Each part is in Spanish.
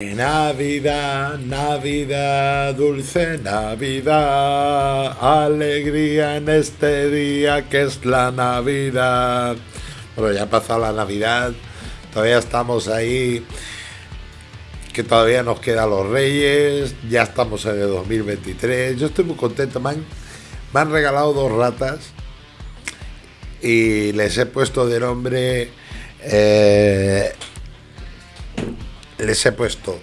Navidad, Navidad, dulce Navidad, alegría en este día que es la Navidad. Bueno, ya ha pasado la Navidad, todavía estamos ahí, que todavía nos quedan los Reyes, ya estamos en el 2023. Yo estoy muy contento, me han, me han regalado dos ratas y les he puesto de nombre eh, les he puesto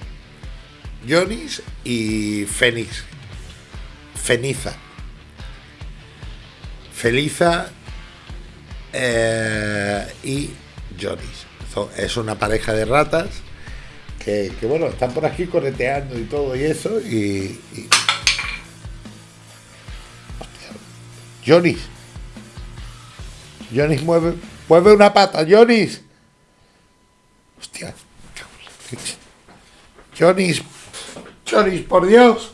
Jonis y Fénix. Feniza. Feliza eh, y Jonis. Es una pareja de ratas que, bueno, están por aquí correteando y todo y eso. Y. y... Jonis. Jonis mueve, mueve una pata, Jonis. Hostia. Jonis, Jonis, por Dios.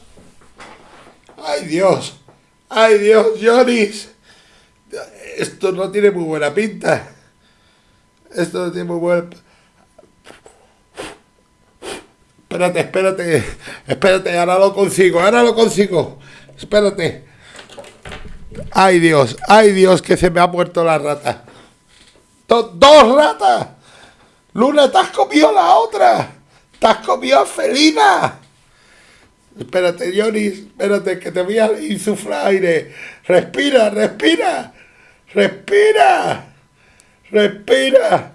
Ay Dios, ay Dios, Jonis. Esto no tiene muy buena pinta. Esto no tiene muy buena... Espérate, espérate, espérate, ahora lo consigo, ahora lo consigo. Espérate. Ay Dios, ay Dios, que se me ha muerto la rata. ¡Dos ratas! Luna, te has comido la otra. Te has comido felina. Espérate, Johnny, espérate, que te voy a insuflar aire. Respira, respira. Respira. Respira.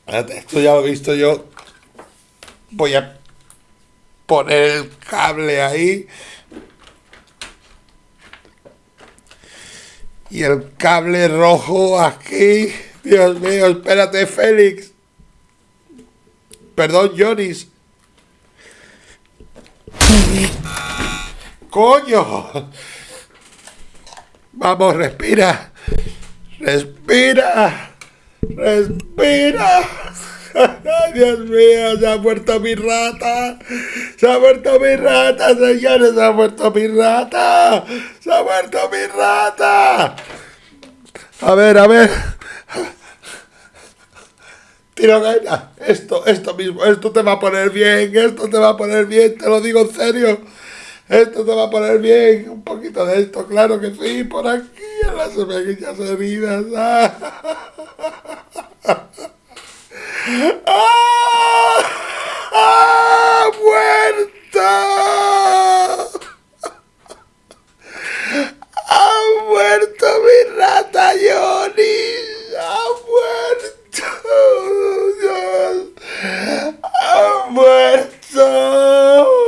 Espérate, esto ya lo he visto yo. Voy a poner el cable ahí. Y el cable rojo aquí. Dios mío, espérate, Félix. Perdón, Jonis. ¡Coño! Vamos, respira. Respira. Respira. Ay, Dios mío, se ha muerto mi rata. Se ha muerto mi rata, señores. Se ha muerto mi rata. Se ha muerto mi rata. A ver, a ver. Tiro. Esto, esto mismo, esto te va a poner bien, esto te va a poner bien, te lo digo en serio. Esto te va a poner bien. Un poquito de esto, claro que sí, por aquí en las pequeñas heridas. ¡Ah! ¡Ha muerto mi rata Johnny! ¡Ha muerto! ¡Dios! ¡Ha muerto!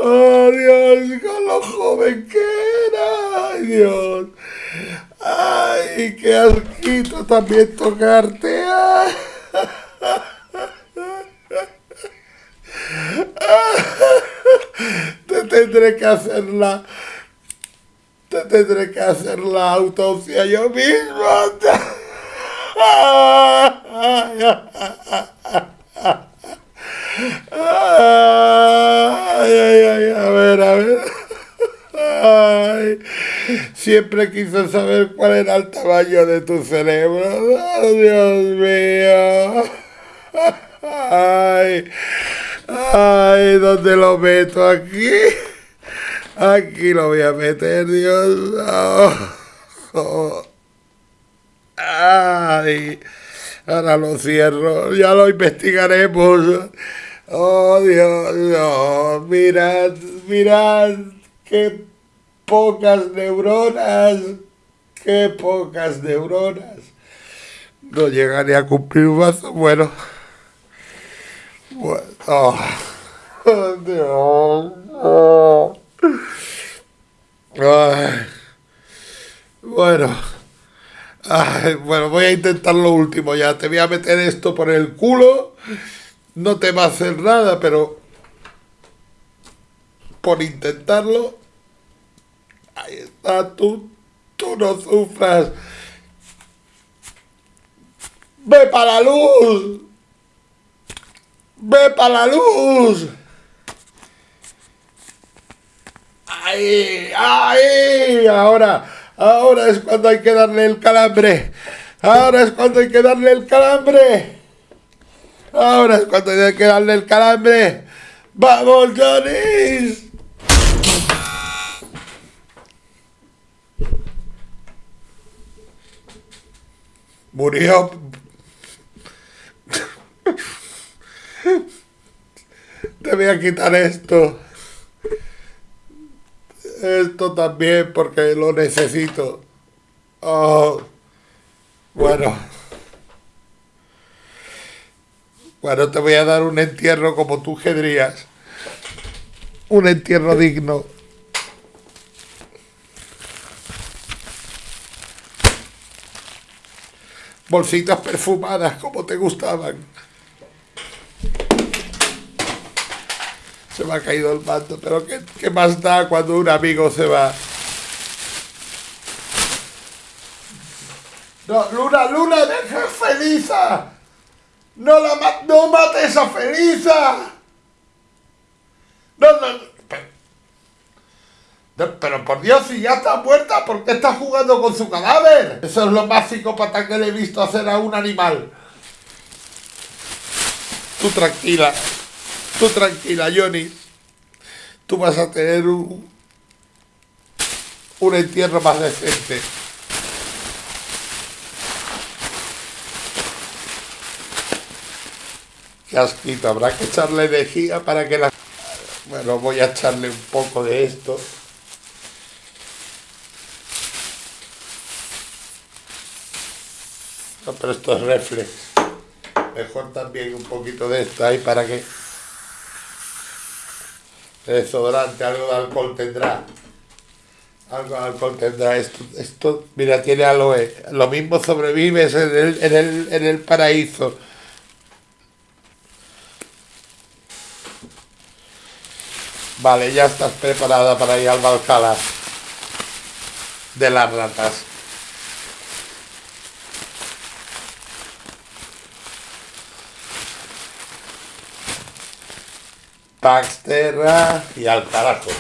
¡Oh, Dios! Con lo joven que era. ¡Ay, Dios! ¡Ay, qué asquito también tocarte! ¡Ay! Te tendré que hacer la... Te tendré que hacer la autopsia yo mismo. Ay, ay, ay, a ver, a ver. Ay, siempre quise saber cuál era el tamaño de tu cerebro. Oh, Dios mío. Ay, ay, ¿dónde lo meto? Aquí. Aquí lo voy a meter, Dios. Oh. Ay, ahora lo cierro. Ya lo investigaremos. Oh, Dios, no. Mirad, mirad. Qué pocas neuronas. Qué pocas neuronas. No llegaré a cumplir más. Bueno. Bueno. Bueno. Bueno, voy a intentar lo último ya. Te voy a meter esto por el culo. No te va a hacer nada, pero por intentarlo. Tú, tú no sufras. ¡Ve para la luz! ¡Ve para la luz! ¡Ahí! ¡Ahí! Ahora, ahora es cuando hay que darle el calambre. Ahora es cuando hay que darle el calambre. Ahora es cuando hay que darle el calambre. ¡Vamos, Johnny! Murió. Te voy a quitar esto. Esto también porque lo necesito. Oh. Bueno. Bueno, te voy a dar un entierro como tú querrías. Un entierro digno. Bolsitas perfumadas como te gustaban. Se me ha caído el manto, pero ¿qué, qué más da cuando un amigo se va? No, Luna, Luna, deja a Felisa. No la no mates a Felisa. No, no. Pero, por Dios, si ya está muerta, ¿por qué está jugando con su cadáver? Eso es lo más psicópata que le he visto hacer a un animal. Tú tranquila. Tú tranquila, Johnny. Tú vas a tener un, un entierro más decente. Qué asquito, habrá que echarle energía para que la... Bueno, voy a echarle un poco de esto. No, pero esto es reflex. Mejor también un poquito de esto ahí para que... Desodorante, algo de alcohol tendrá. Algo de alcohol tendrá. Esto, esto mira, tiene aloe. Lo mismo sobrevives en el, en el, en el paraíso. Vale, ya estás preparada para ir al Valhalla de las ratas. Paxterra y al carajo.